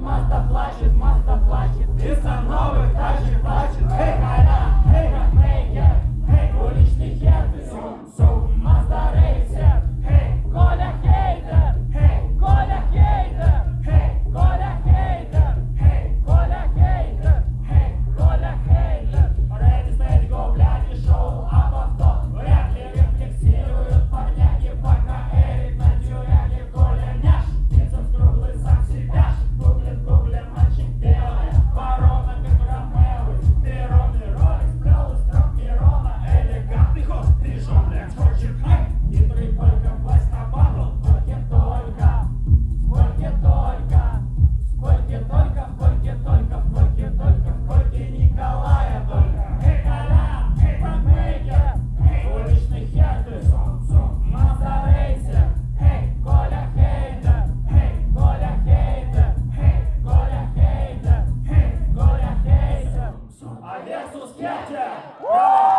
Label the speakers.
Speaker 1: mata. Adesso schiaccia!